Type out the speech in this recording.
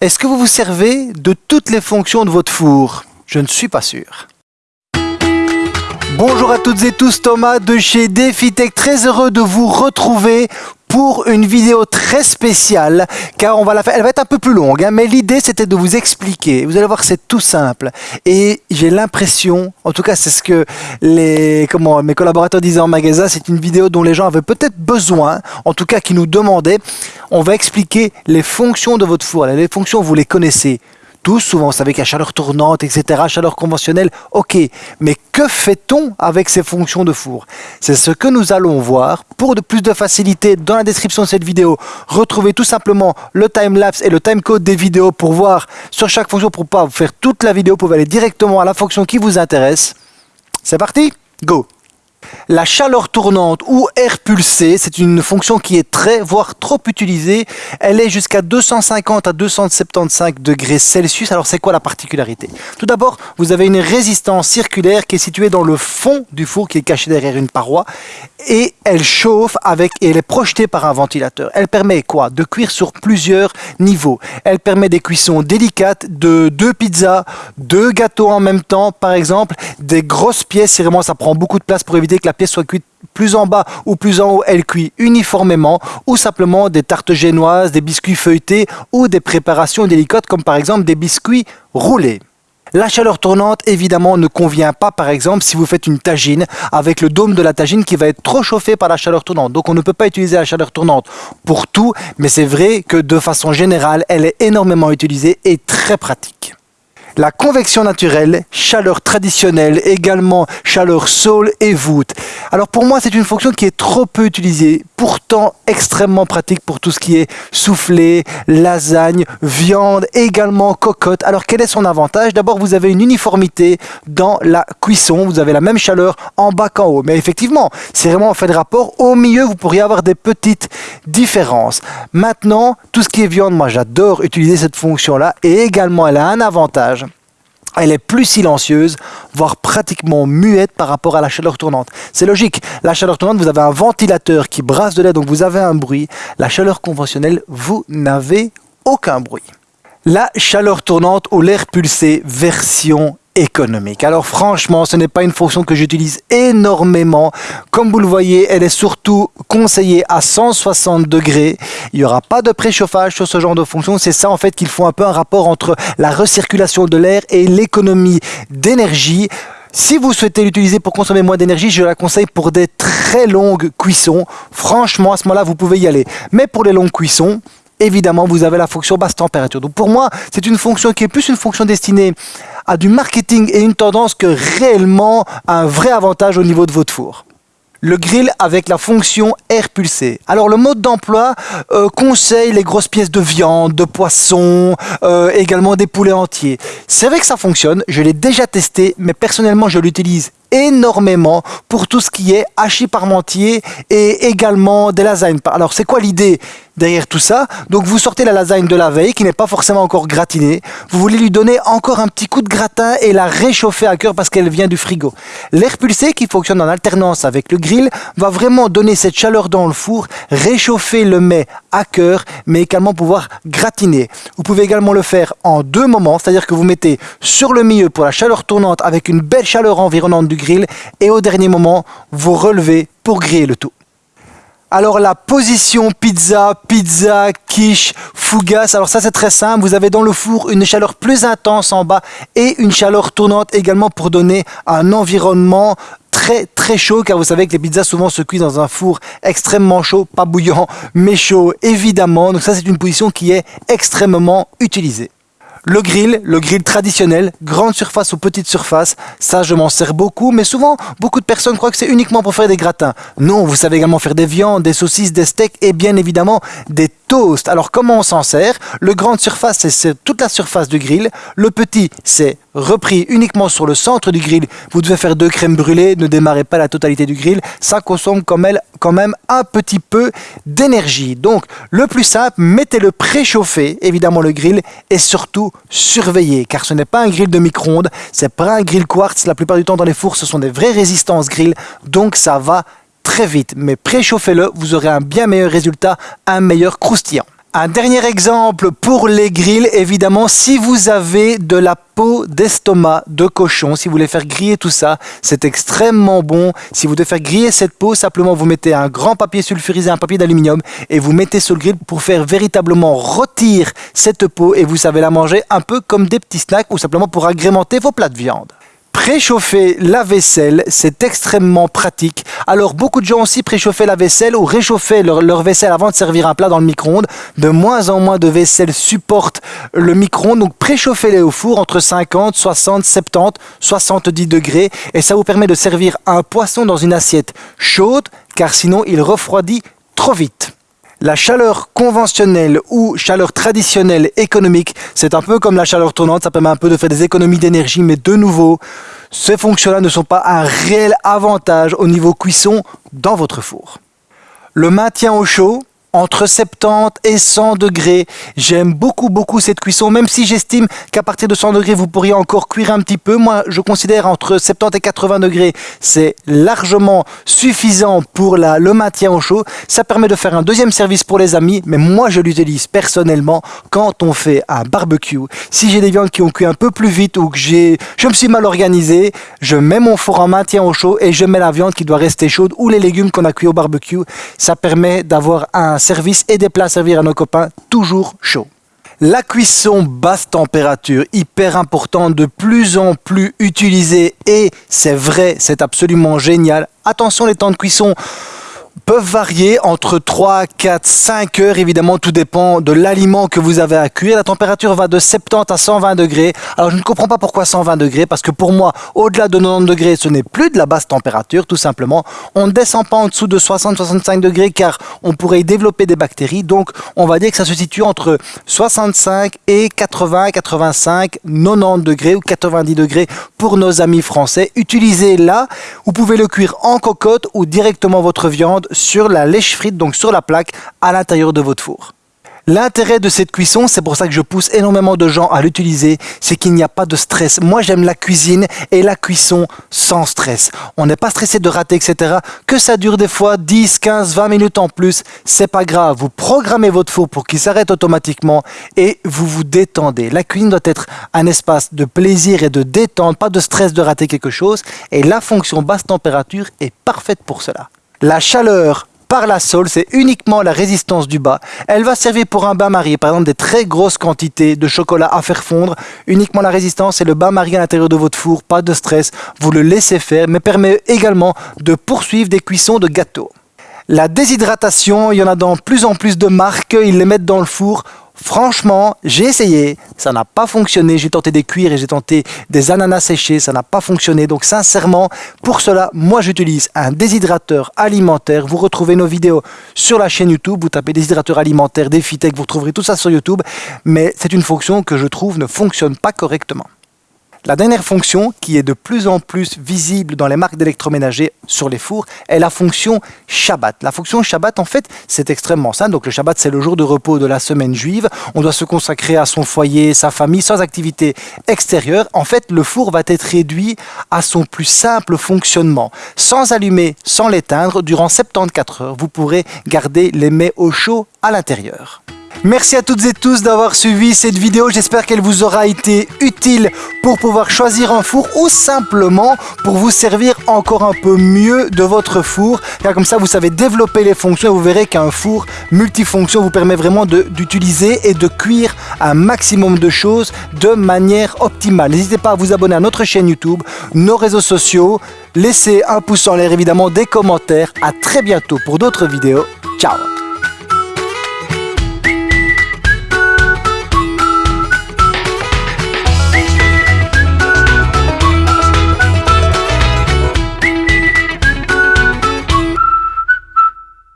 Est-ce que vous vous servez de toutes les fonctions de votre four? Je ne suis pas sûr. Bonjour à toutes et tous, Thomas de chez DefiTech, très heureux de vous retrouver pour une vidéo très spéciale car on va la faire, elle va être un peu plus longue hein, mais l'idée c'était de vous expliquer, vous allez voir c'est tout simple. Et j'ai l'impression, en tout cas c'est ce que les, comment, mes collaborateurs disaient en magasin, c'est une vidéo dont les gens avaient peut-être besoin, en tout cas qui nous demandaient, on va expliquer les fonctions de votre four, les fonctions vous les connaissez, tous, souvent, vous qu'il y a chaleur tournante, etc., chaleur conventionnelle, ok. Mais que fait-on avec ces fonctions de four? C'est ce que nous allons voir. Pour de plus de facilité, dans la description de cette vidéo, retrouvez tout simplement le time-lapse et le time-code des vidéos pour voir sur chaque fonction, pour pas faire toute la vidéo, vous pouvez aller directement à la fonction qui vous intéresse. C'est parti Go la chaleur tournante ou air pulsé, c'est une fonction qui est très, voire trop utilisée. Elle est jusqu'à 250 à 275 degrés Celsius. Alors c'est quoi la particularité? Tout d'abord, vous avez une résistance circulaire qui est située dans le fond du four, qui est caché derrière une paroi. Et elle chauffe avec, et elle est projetée par un ventilateur. Elle permet quoi? De cuire sur plusieurs niveaux. Elle permet des cuissons délicates de deux pizzas, deux gâteaux en même temps, par exemple, des grosses pièces. Vraiment, ça prend beaucoup de place pour éviter que la pièce soit cuite plus en bas ou plus en haut, elle cuit uniformément, ou simplement des tartes génoises, des biscuits feuilletés ou des préparations délicates comme par exemple des biscuits roulés. La chaleur tournante, évidemment, ne convient pas, par exemple, si vous faites une tagine avec le dôme de la tagine qui va être trop chauffé par la chaleur tournante. Donc, on ne peut pas utiliser la chaleur tournante pour tout, mais c'est vrai que de façon générale, elle est énormément utilisée et très pratique. La convection naturelle, chaleur traditionnelle, également chaleur sol et voûte. Alors pour moi, c'est une fonction qui est trop peu utilisée, pourtant extrêmement pratique pour tout ce qui est soufflé, lasagne, viande, également cocotte. Alors quel est son avantage? D'abord, vous avez une uniformité dans la cuisson, vous avez la même chaleur en bas qu'en haut. Mais effectivement, c'est vraiment en fait de rapport. Au milieu, vous pourriez avoir des petites différences. Maintenant, tout ce qui est viande, moi j'adore utiliser cette fonction-là et également elle a un avantage elle est plus silencieuse, voire pratiquement muette par rapport à la chaleur tournante. C'est logique, la chaleur tournante, vous avez un ventilateur qui brasse de l'air, donc vous avez un bruit. La chaleur conventionnelle, vous n'avez aucun bruit. La chaleur tournante ou l'air pulsé version économique. Alors franchement, ce n'est pas une fonction que j'utilise énormément. Comme vous le voyez, elle est surtout conseillée à 160 degrés. Il n'y aura pas de préchauffage sur ce genre de fonction. C'est ça en fait qu'il faut un peu un rapport entre la recirculation de l'air et l'économie d'énergie. Si vous souhaitez l'utiliser pour consommer moins d'énergie, je la conseille pour des très longues cuissons. Franchement, à ce moment-là, vous pouvez y aller. Mais pour les longues cuissons, évidemment, vous avez la fonction basse température. Donc pour moi, c'est une fonction qui est plus une fonction destinée à du marketing et une tendance que réellement un vrai avantage au niveau de votre four le grill avec la fonction air pulsé. Alors le mode d'emploi euh, conseille les grosses pièces de viande, de poisson, euh, également des poulets entiers. C'est vrai que ça fonctionne, je l'ai déjà testé, mais personnellement je l'utilise énormément pour tout ce qui est hachis parmentier et également des lasagnes. Alors c'est quoi l'idée derrière tout ça? Donc vous sortez la lasagne de la veille qui n'est pas forcément encore gratinée. Vous voulez lui donner encore un petit coup de gratin et la réchauffer à cœur parce qu'elle vient du frigo. L'air pulsé qui fonctionne en alternance avec le grill va vraiment donner cette chaleur dans le four, réchauffer le mets à cœur mais également pouvoir gratiner. Vous pouvez également le faire en deux moments, c'est-à-dire que vous mettez sur le milieu pour la chaleur tournante avec une belle chaleur environnante du grill et au dernier moment, vous relevez pour griller le tout. Alors la position pizza, pizza, quiche, fougasse, alors ça c'est très simple, vous avez dans le four une chaleur plus intense en bas et une chaleur tournante également pour donner un environnement très très chaud car vous savez que les pizzas souvent se cuisent dans un four extrêmement chaud, pas bouillant mais chaud évidemment, donc ça c'est une position qui est extrêmement utilisée. Le grill, le grill traditionnel, grande surface ou petite surface, ça je m'en sers beaucoup, mais souvent beaucoup de personnes croient que c'est uniquement pour faire des gratins. Non, vous savez également faire des viandes, des saucisses, des steaks et bien évidemment des toasts. Alors comment on s'en sert? Le grande surface, c'est toute la surface du grill. Le petit, c'est repris uniquement sur le centre du grill. Vous devez faire deux crèmes brûlées, ne démarrez pas la totalité du grill. Ça consomme quand même un petit peu d'énergie. Donc le plus simple, mettez-le préchauffer, évidemment le grill, et surtout surveillez, car ce n'est pas un grill de micro-ondes, c'est pas un grill quartz. La plupart du temps dans les fours, ce sont des vraies résistances grill, donc ça va très vite. Mais préchauffez-le, vous aurez un bien meilleur résultat, un meilleur croustillant. Un dernier exemple pour les grilles, évidemment, si vous avez de la peau d'estomac de cochon, si vous voulez faire griller tout ça, c'est extrêmement bon. Si vous devez faire griller cette peau, simplement vous mettez un grand papier sulfurisé, un papier d'aluminium et vous mettez sur le grill pour faire véritablement rôtir cette peau et vous savez la manger un peu comme des petits snacks ou simplement pour agrémenter vos plats de viande. Préchauffer la vaisselle, c'est extrêmement pratique. Alors beaucoup de gens aussi préchauffaient la vaisselle ou réchauffaient leur, vaisselle avant de servir un plat dans le micro-ondes. De moins en moins de vaisselle supportent le micro-ondes. Donc préchauffez-les au four entre 50, 60, 70, 70 degrés. Et ça vous permet de servir un poisson dans une assiette chaude car sinon il refroidit trop vite. La chaleur conventionnelle ou chaleur traditionnelle économique, c'est un peu comme la chaleur tournante, ça permet un peu de faire des économies d'énergie, mais de nouveau, ces fonctions-là ne sont pas un réel avantage au niveau cuisson dans votre four. Le maintien au chaud, entre 70 et 100 degrés. J'aime beaucoup beaucoup cette cuisson, même si j'estime qu'à partir de 100 degrés, vous pourriez encore cuire un petit peu. Moi, je considère entre 70 et 80 degrés, c'est largement suffisant pour le maintien au chaud. Ça permet de faire un deuxième service pour les amis, mais moi, je l'utilise personnellement quand on fait un barbecue. Si j'ai des viandes qui ont cuit un peu plus vite ou que j'ai, je me suis mal organisé, je mets mon four en maintien au chaud et je mets la viande qui doit rester chaude ou les légumes qu'on a cuits au barbecue. Ça permet d'avoir un service et des plats à servir à nos copains toujours chauds. La cuisson basse température, hyper importante, de plus en plus utilisée et c'est vrai, c'est absolument génial. Attention les temps de cuisson peuvent varier entre 3, 4, 5 heures. Évidemment, tout dépend de l'aliment que vous avez à cuire. La température va de 70 à 120 degrés. Alors, je ne comprends pas pourquoi 120 degrés, parce que pour moi, au-delà de 90 degrés, ce n'est plus de la basse température, tout simplement. On ne descend pas en dessous de 60-65 degrés, car on pourrait y développer des bactéries. Donc, on va dire que ça se situe entre 65 et 80, 85, 90 degrés ou 90 degrés pour nos amis français. Utilisez là, vous pouvez le cuire en cocotte ou directement votre viande sur la lèche frite, donc sur la plaque à l'intérieur de votre four. L'intérêt de cette cuisson, c'est pour ça que je pousse énormément de gens à l'utiliser, c'est qu'il n'y a pas de stress. Moi, j'aime la cuisine et la cuisson sans stress. On n'est pas stressé de rater, etc. Que ça dure des fois 10, 15, 20 minutes en plus, c'est pas grave. Vous programmez votre four pour qu'il s'arrête automatiquement et vous vous détendez. La cuisine doit être un espace de plaisir et de détente, pas de stress de rater quelque chose. Et la fonction basse température est parfaite pour cela. La chaleur par la sole, c'est uniquement la résistance du bas. Elle va servir pour un bain-marie, par exemple des très grosses quantités de chocolat à faire fondre. Uniquement la résistance et le bain-marie à l'intérieur de votre four, pas de stress. Vous le laissez faire, mais permet également de poursuivre des cuissons de gâteaux. La déshydratation, il y en a dans plus en plus de marques, ils les mettent dans le four Franchement, j'ai essayé, ça n'a pas fonctionné. J'ai tenté des cuirs et j'ai tenté des ananas séchés, ça n'a pas fonctionné. Donc sincèrement, pour cela, moi j'utilise un déshydrateur alimentaire. Vous retrouvez nos vidéos sur la chaîne YouTube. Vous tapez déshydrateur alimentaire, Defitech, vous retrouverez tout ça sur YouTube. Mais c'est une fonction que je trouve ne fonctionne pas correctement. La dernière fonction, qui est de plus en plus visible dans les marques d'électroménager sur les fours, est la fonction Shabbat. La fonction Shabbat, en fait, c'est extrêmement simple. Donc le Shabbat, c'est le jour de repos de la semaine juive. On doit se consacrer à son foyer, sa famille, sans activité extérieure. En fait, le four va être réduit à son plus simple fonctionnement. Sans allumer, sans l'éteindre, durant 74 heures, vous pourrez garder les mets au chaud à l'intérieur. Merci à toutes et tous d'avoir suivi cette vidéo. J'espère qu'elle vous aura été utile pour pouvoir choisir un four ou simplement pour vous servir encore un peu mieux de votre four. Car comme ça, vous savez développer les fonctions et vous verrez qu'un four multifonction vous permet vraiment d'utiliser et de cuire un maximum de choses de manière optimale. N'hésitez pas à vous abonner à notre chaîne YouTube, nos réseaux sociaux. Laissez un pouce en l'air évidemment, des commentaires. À très bientôt pour d'autres vidéos. Ciao